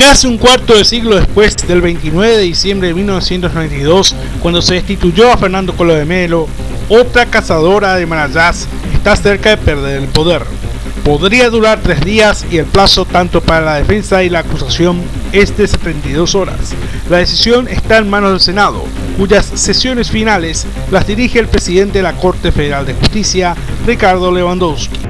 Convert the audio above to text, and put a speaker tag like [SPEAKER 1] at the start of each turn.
[SPEAKER 1] Casi un cuarto de siglo después del 29 de diciembre de 1992, cuando se destituyó a Fernando Colo de Melo, otra cazadora de Marayás está cerca de perder el poder. Podría durar tres días y el plazo tanto para la defensa y la acusación es de 72 horas. La decisión está en manos del Senado, cuyas sesiones finales las dirige el presidente de la Corte Federal de Justicia, Ricardo Lewandowski.